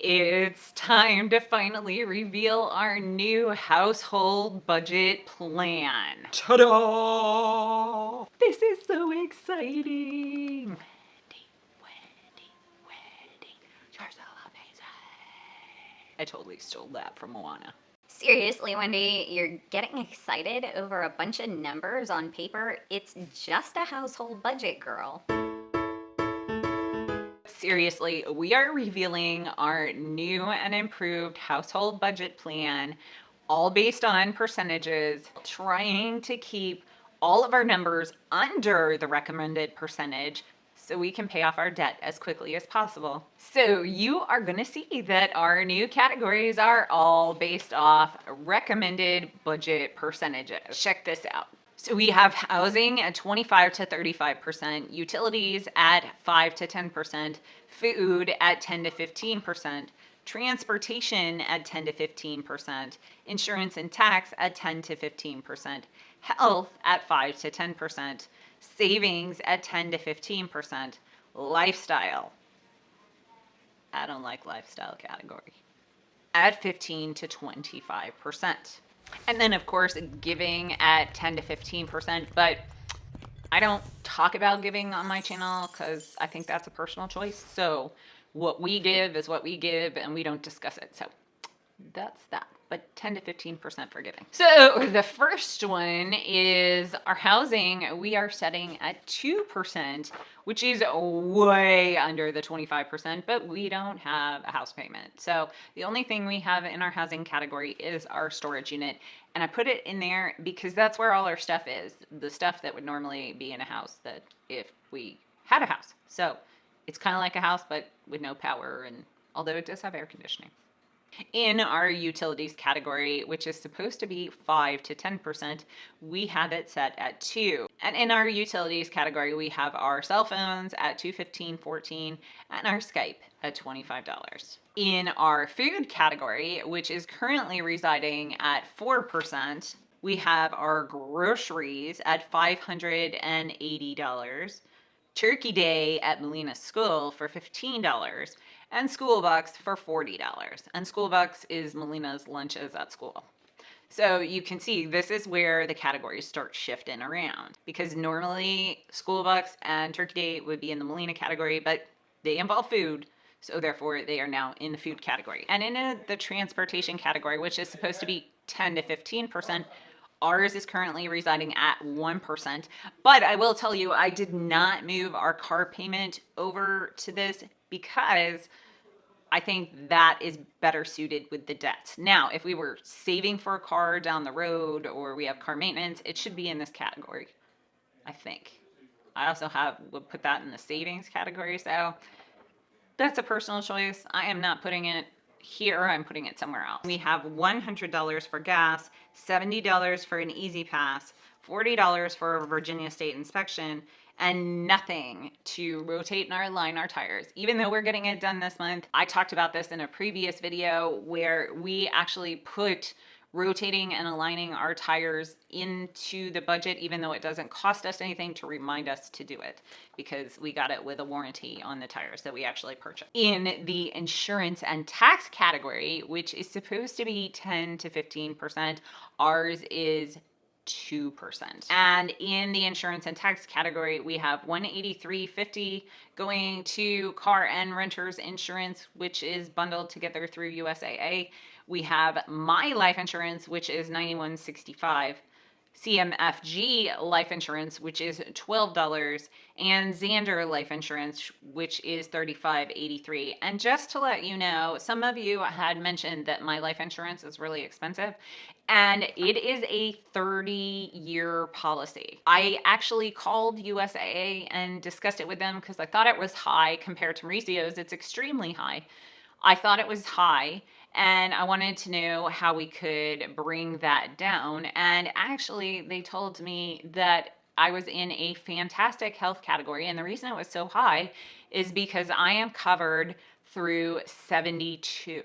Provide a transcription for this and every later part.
It's time to finally reveal our new household budget plan. Ta-da! This is so exciting. Wendy, Wendy, Wendy, you're so amazing. I totally stole that from Moana. Seriously, Wendy, you're getting excited over a bunch of numbers on paper? It's just a household budget, girl. Seriously, we are revealing our new and improved household budget plan, all based on percentages, trying to keep all of our numbers under the recommended percentage so we can pay off our debt as quickly as possible. So you are going to see that our new categories are all based off recommended budget percentages. Check this out. So we have housing at 25 to 35%, utilities at 5 to 10%, food at 10 to 15%, transportation at 10 to 15%, insurance and tax at 10 to 15%, health at 5 to 10%, savings at 10 to 15%, lifestyle. I don't like lifestyle category. At 15 to 25%. And then, of course, giving at 10 to 15%. But I don't talk about giving on my channel because I think that's a personal choice. So what we give is what we give, and we don't discuss it. So that's that but 10 to 15% for giving. So the first one is our housing. We are setting at 2%, which is way under the 25%, but we don't have a house payment. So the only thing we have in our housing category is our storage unit. And I put it in there because that's where all our stuff is. The stuff that would normally be in a house that if we had a house. So it's kind of like a house, but with no power and although it does have air conditioning. In our utilities category, which is supposed to be 5 to 10%, we have it set at 2. And in our utilities category, we have our cell phones at 215.14 and our Skype at $25. In our food category, which is currently residing at 4%, we have our groceries at $580, Turkey Day at Melina School for $15, and School Bucks for $40. And School Bucks is Melina's lunches at school. So you can see this is where the categories start shifting around because normally School Bucks and Turkey Day would be in the Molina category, but they involve food. So therefore they are now in the food category. And in the transportation category, which is supposed to be 10 to 15%, Ours is currently residing at 1%, but I will tell you, I did not move our car payment over to this because I think that is better suited with the debt. Now, if we were saving for a car down the road or we have car maintenance, it should be in this category, I think. I also have, would put that in the savings category, so that's a personal choice. I am not putting it here, I'm putting it somewhere else. We have $100 for gas, $70 for an E-ZPass, $40 for a Virginia State inspection, and nothing to rotate and align our tires. Even though we're getting it done this month, I talked about this in a previous video where we actually put rotating and aligning our tires into the budget, even though it doesn't cost us anything to remind us to do it because we got it with a warranty on the tires that we actually purchased. In the insurance and tax category, which is supposed to be 10 to 15%, ours is 2%. And in the insurance and tax category, we have 183.50 going to car and renters insurance, which is bundled together through USAA. We have my life insurance, which is 91.65. CMFG life insurance, which is $12, and Zander life insurance, which is $35.83. And just to let you know, some of you had mentioned that my life insurance is really expensive, and it is a 30 year policy. I actually called USAA and discussed it with them because I thought it was high compared to Mauricio's. It's extremely high. I thought it was high and I wanted to know how we could bring that down. And actually, they told me that I was in a fantastic health category. And the reason it was so high is because I am covered through 72.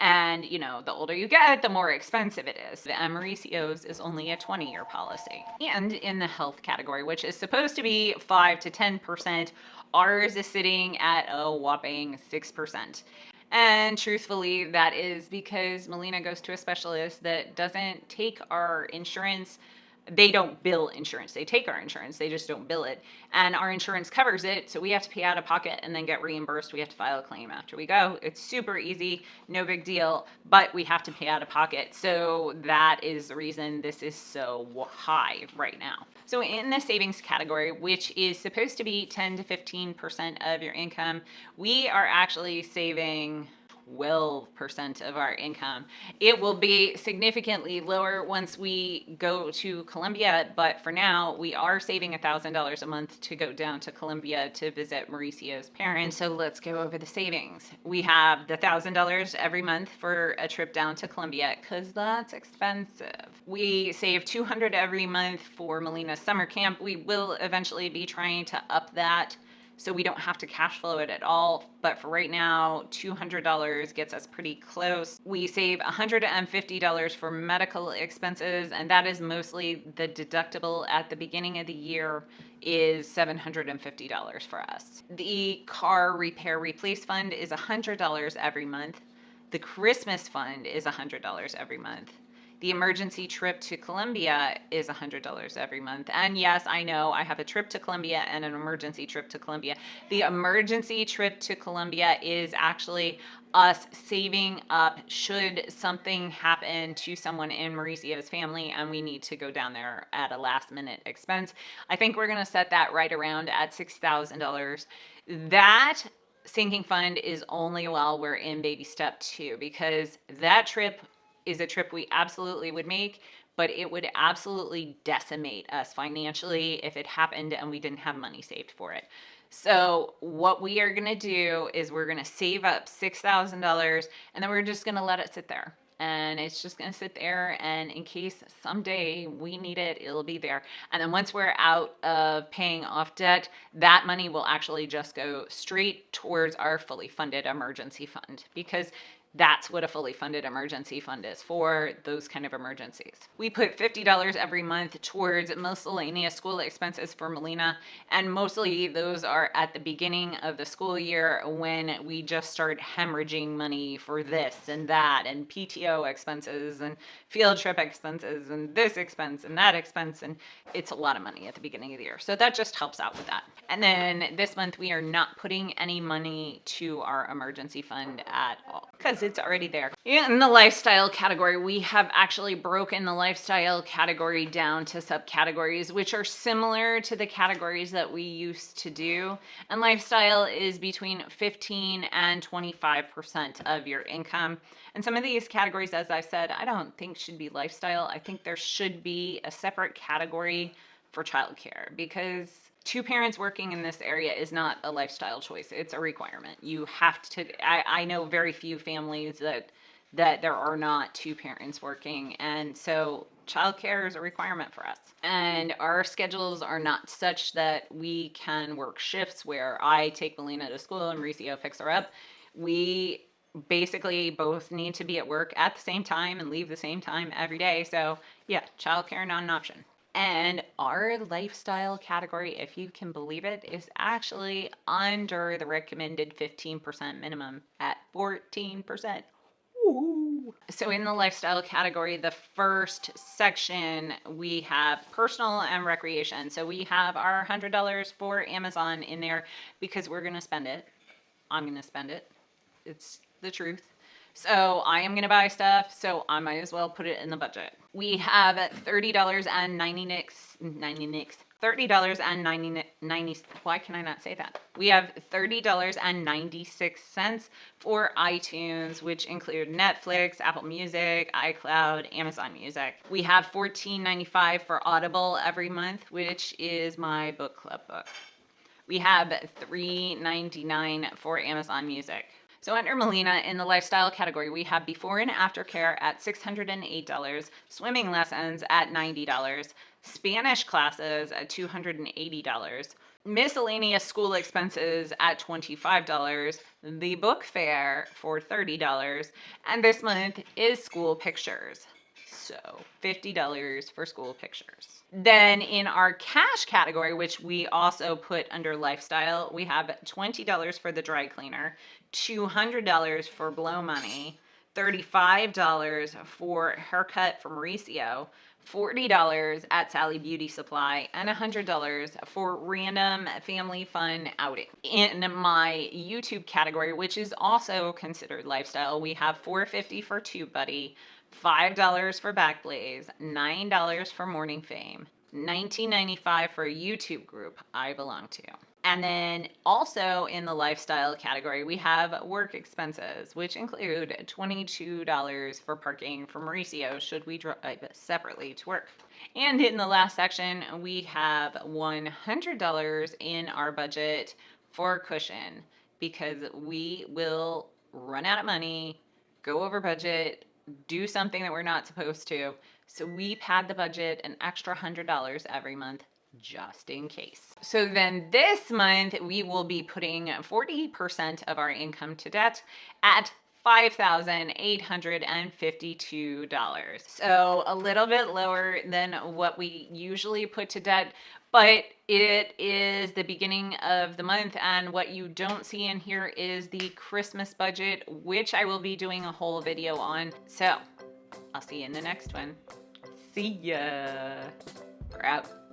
And, you know, the older you get, the more expensive it is. The Mauricio's is only a 20 year policy. And in the health category, which is supposed to be 5 to 10%, ours is sitting at a whopping 6%. And truthfully, that is because Melina goes to a specialist that doesn't take our insurance. They don't bill insurance. They take our insurance. They just don't bill it. And our insurance covers it. So we have to pay out of pocket and then get reimbursed. We have to file a claim after we go. It's super easy, no big deal, but we have to pay out of pocket. So that is the reason this is so high right now. So in the savings category, which is supposed to be 10 to 15% of your income, we are actually saving 12% of our income. It will be significantly lower once we go to Colombia, but for now, we are saving $1,000 a month to go down to Colombia to visit Mauricio's parents. So let's go over the savings. We have the $1,000 every month for a trip down to Colombia because that's expensive. We save 200 every month for Melina's summer camp. We will eventually be trying to up that so we don't have to cash flow it at all. But for right now, $200 gets us pretty close. We save $150 for medical expenses, and that is mostly the deductible at the beginning of the year is $750 for us. The car repair replace fund is $100 every month. The Christmas fund is $100 every month the emergency trip to Colombia is $100 every month. And yes, I know I have a trip to Colombia and an emergency trip to Colombia. The emergency trip to Colombia is actually us saving up should something happen to someone in Mauricio's family and we need to go down there at a last minute expense. I think we're going to set that right around at $6,000. That sinking fund is only while we're in baby step two because that trip is a trip we absolutely would make, but it would absolutely decimate us financially if it happened and we didn't have money saved for it. So what we are going to do is we're going to save up $6,000 and then we're just going to let it sit there. And it's just going to sit there. And in case someday we need it, it'll be there. And then once we're out of paying off debt, that money will actually just go straight towards our fully funded emergency fund because that's what a fully funded emergency fund is for those kind of emergencies. We put $50 every month towards miscellaneous school expenses for Melina, and mostly those are at the beginning of the school year when we just start hemorrhaging money for this and that, and PTO expenses, and field trip expenses, and this expense, and that expense, and it's a lot of money at the beginning of the year. So that just helps out with that. And then this month we are not putting any money to our emergency fund at all because it's already there. In the lifestyle category, we have actually broken the lifestyle category down to subcategories, which are similar to the categories that we used to do. And lifestyle is between 15 and 25% of your income. And some of these categories, as I said, I don't think should be lifestyle. I think there should be a separate category for childcare because two parents working in this area is not a lifestyle choice. It's a requirement. You have to, I, I know very few families that, that there are not two parents working. And so childcare is a requirement for us. And our schedules are not such that we can work shifts where I take Melina to school and Mauricio picks her up. We basically both need to be at work at the same time and leave the same time every day. So yeah, childcare not an option. And our lifestyle category, if you can believe it, is actually under the recommended 15% minimum at 14%. Ooh. So in the lifestyle category, the first section, we have personal and recreation. So we have our $100 for Amazon in there because we're going to spend it. I'm going to spend it. It's the truth. So I am to buy stuff, so I might as well put it in the budget. We have $30 and 90 nicks, 90 nicks, $30 and 90, 90, why can I not say that? We have $30.96 for iTunes, which include Netflix, Apple Music, iCloud, Amazon Music. We have $14.95 for Audible every month, which is my book club book. We have $3.99 for Amazon Music. So under Melina, in the lifestyle category, we have before and after care at $608, swimming lessons at $90, Spanish classes at $280, miscellaneous school expenses at $25, the book fair for $30, and this month is school pictures. Also $50 for school pictures. Then in our cash category, which we also put under lifestyle, we have $20 for the dry cleaner, $200 for blow money, $35 for haircut from Mauricio, $40 at Sally Beauty Supply, and $100 for random family fun outing. In my YouTube category, which is also considered lifestyle, we have 450 for TubeBuddy, $5 for Backblaze, $9 for Morning Fame, $19.95 for a YouTube group I belong to. And then also in the lifestyle category, we have work expenses, which include $22 for parking for Mauricio should we drive separately to work. And in the last section, we have $100 in our budget for cushion because we will run out of money, go over budget, do something that we're not supposed to. So we pad the budget an extra $100 every month just in case. So then this month we will be putting 40% of our income to debt at $5,852. So a little bit lower than what we usually put to debt, but it is the beginning of the month and what you don't see in here is the Christmas budget, which I will be doing a whole video on. So I'll see you in the next one. See ya. We're out.